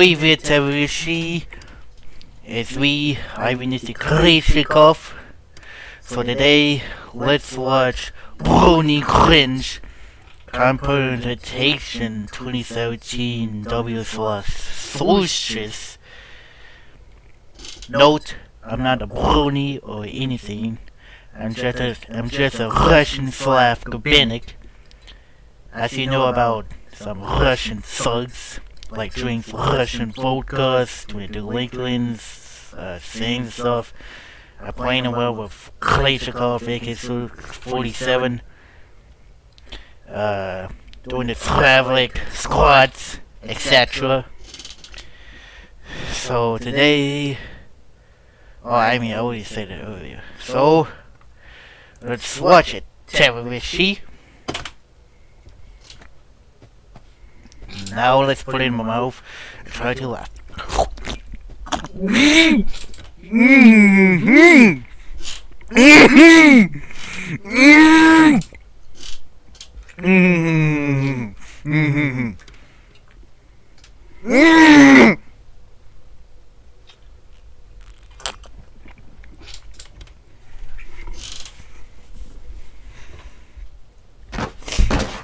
favorite Tavrishi is we, Ivan Krishikov. So today, let's watch Brony Cringe Competition 2017 W Solstice. Note, I'm not a brony or anything. I'm just a, I'm just a Russian Slav Gabinik. As you know about some Russian thugs, like drink Russian vodkas, do Lincolns, uh, sing stuff. I playing well with Kalashnikov, AK-47, uh, doing the Slavik squads, etc. So today, oh, I mean, I already said it earlier. So, let's watch it, Terrorishi. Now let's put it in my mouth and try to laugh. Mm.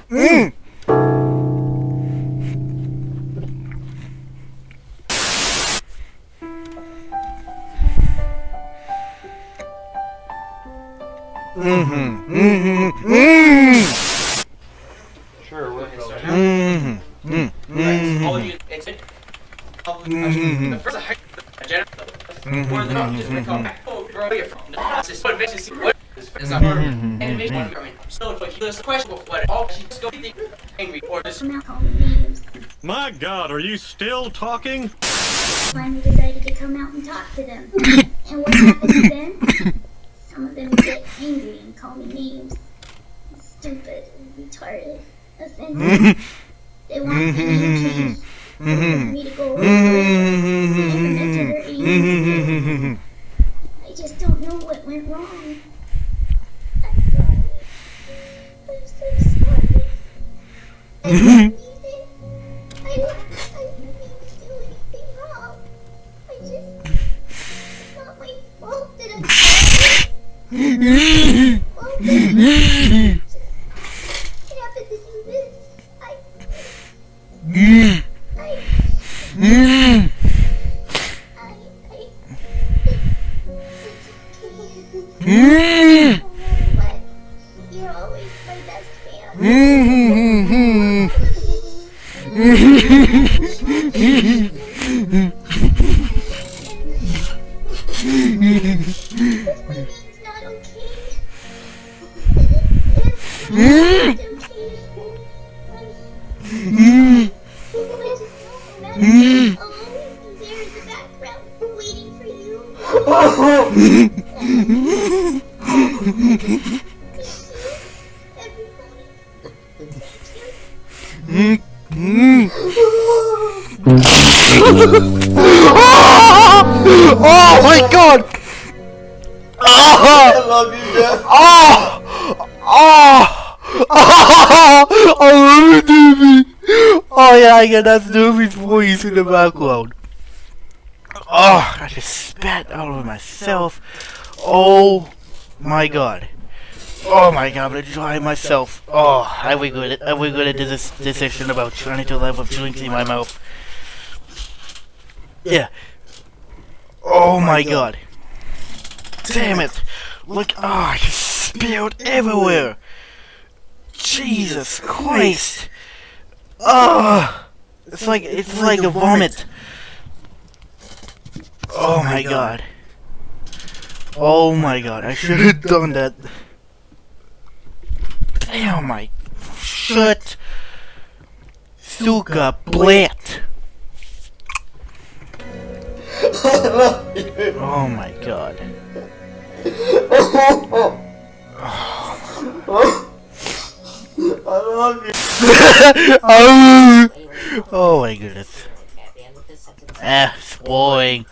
Mm-hmm. Mm-hmm. Mm-hmm. All you exit. Mm-hmm. The first high agenda. Mm-hmm. Or the top mm-hmm. just become back. Oh, oh where are from? This is what makes you see what is a horror. Animation. I mean, so like there's a question what all she just go angry or this. I'm not calling names. My god, are you still talking? Finally decided to come out and talk to them. and what happens then? Some of them get angry and call me names. Stupid retarded. Offended. They want me to mm-hmm. change. They want me to mm-hmm. go away. Never meant to hurt mm-hmm. you. I just don't know what went wrong. I'm sorry. I'm so sorry. I didn't mean it. I, I didn't mean to do anything wrong. I just... It's not my fault that I'm sorry. Oh, oh my god! I Oh! love you, Jeff. Oh! Oh! Ah, oh! Ah, ah, I love it, Doobie! Oh yeah, I got that Doobie's voice in the background. Oh, I just spat all over myself. Oh my god. Oh my god, I'm gonna dry myself. Oh, I regret it. I regretted this decision about trying to live with drinks in my mouth. Yeah. Oh my god. Damn it. Look, oh, I just spilled everywhere. Jesus Christ. Oh, it's like, it's like a vomit. Oh my god. Oh my god, I should have done that. Damn my shit. Suka blat. I love you. Oh my god. I love you. oh, oh my goodness. Ah, spoiling.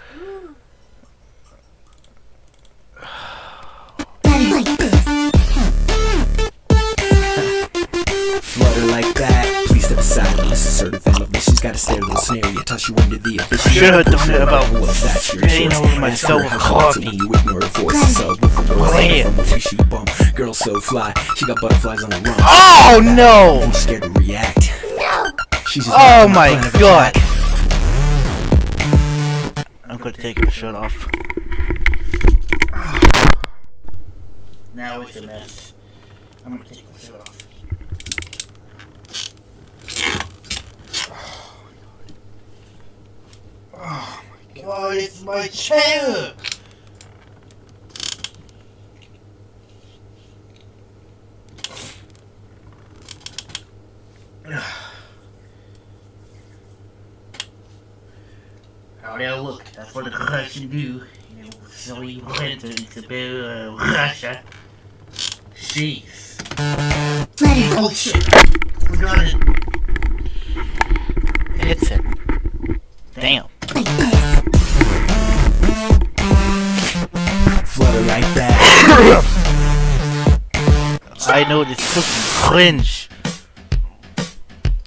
Flutter like that. Please step aside and listen. Assertive element. She's got a stereo scenario. how she wondered the abyss. Should have done it about What's that? Shirt spitting shorts. over Asked myself her with how she felt coffee. when You ignore the forces of with the from the way she bum. Girl so fly, she got butterflies on the run. Oh no! I'm scared to react. She's just Oh my god! I'm gonna take the shirt off. Now it's a mess. I'm gonna take the shirt off. Oh my god, it's my chair! Oh yeah, look, that's what the Russians do. You know, so we went to about uh, Russia. Jeez. Oh I know this cookie cringe.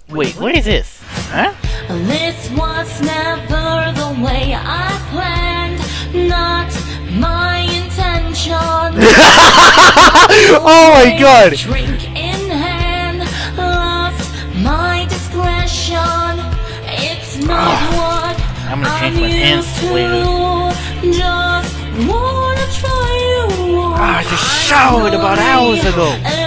Wait, what is this? Huh? This was never the way I planned, not my intention. oh my god! Drink in hand, lost my discretion. It's not what Ah, I'm gonna change I'm my pants used later. Just wanna try you. Ah, I just showered about hours ago.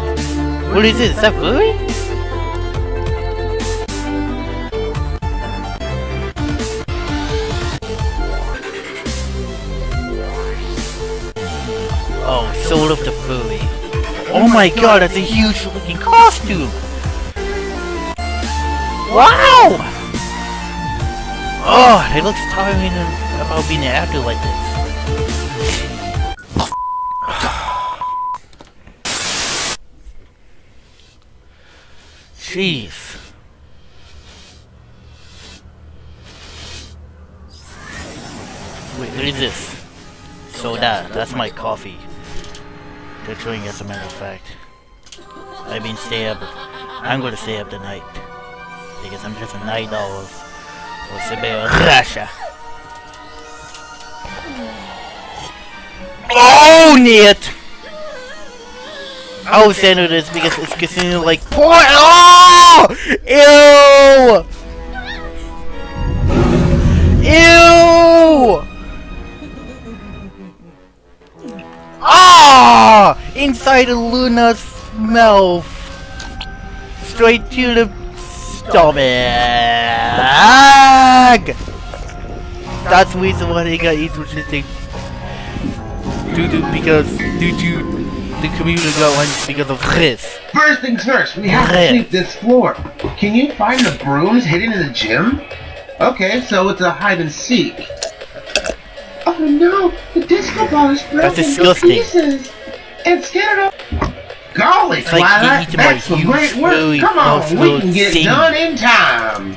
What is this? That furry? Oh, Soul of the Furry. Oh my god, that's a huge looking costume! Wow! Oh, it looks tiring about being an actor like this. Jeez. Wait, what is this? Soda. That's my coffee. They're chewing as a matter of fact. I mean stay up. I'm gonna stay up tonight. Because I'm just a night owl. For Sibel Russia. Oh, Nit! I was saying this because it's considered like porn. Oh! Ew! Ew! Ah! Inside Luna's mouth. Straight to the stomach. That's the reason why they got each thing. Due to because due to the got one because of this. First things first, we have to sweep this floor. Can you find the brooms hidden in the gym? Okay, so it's a hide and seek. Oh no, the disco ball is broken That's disgusting. to pieces. It's scattered up. Golly, It's Twilight, that's some great work. really Come on, we can get it done in time.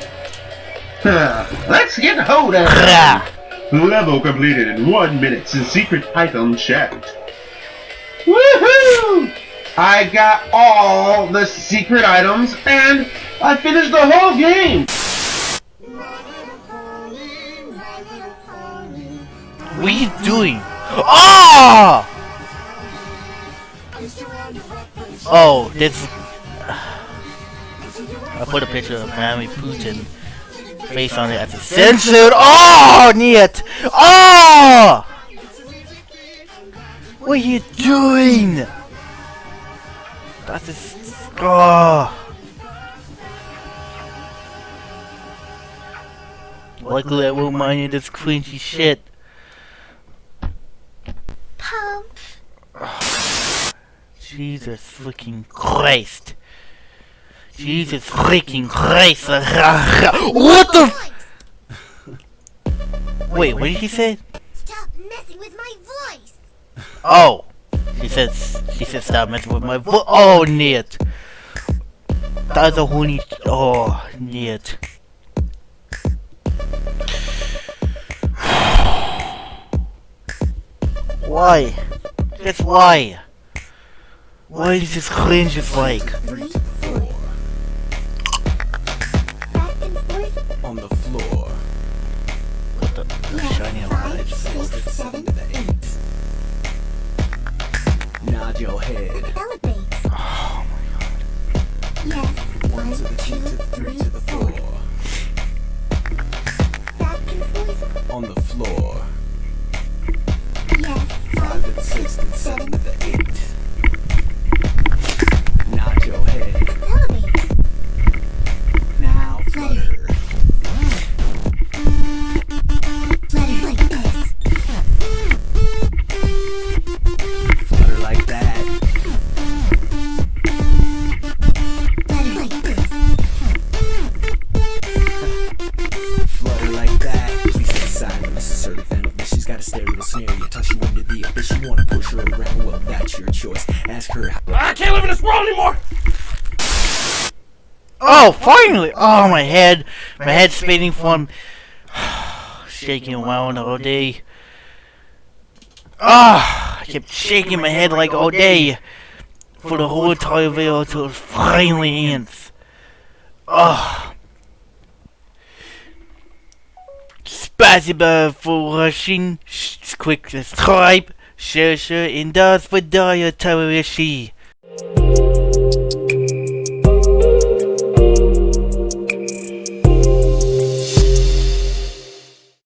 Huh, Let's get a hold of it. Level completed in one minute since secret item checked. Woohoo! I got all the secret items and I finished the whole game. What are you doing? Ah! Oh, this. I put a picture of Vladimir Putin face on it as a censored. Oh, Niet! Oh! What are you doing? That's just. Oh. Luckily, I won't mind you this cringy shit. Pump. Jesus fucking Christ. Jesus freaking Christ. What the f- Wait, what did he say? Stop messing with my. Oh! She says, she says that messing with my foot. Oh, Nate! That's a horny. Oh, Nate. Why? That's why? Why is this cringe like? Nod your head. Snare. You toss you into the abyss. You wanna push her around? Well, that's your choice. Ask her how. I can't live in this world anymore! Oh, finally! Oh, my head. My head's spinning from shaking around all day. Ah, I kept shaking my head like all day for the whole entire video until it finally ends. Ah. Spasiba for watching. Sh- Quick subscribe. Share, share, and das for Daya Tawarishi.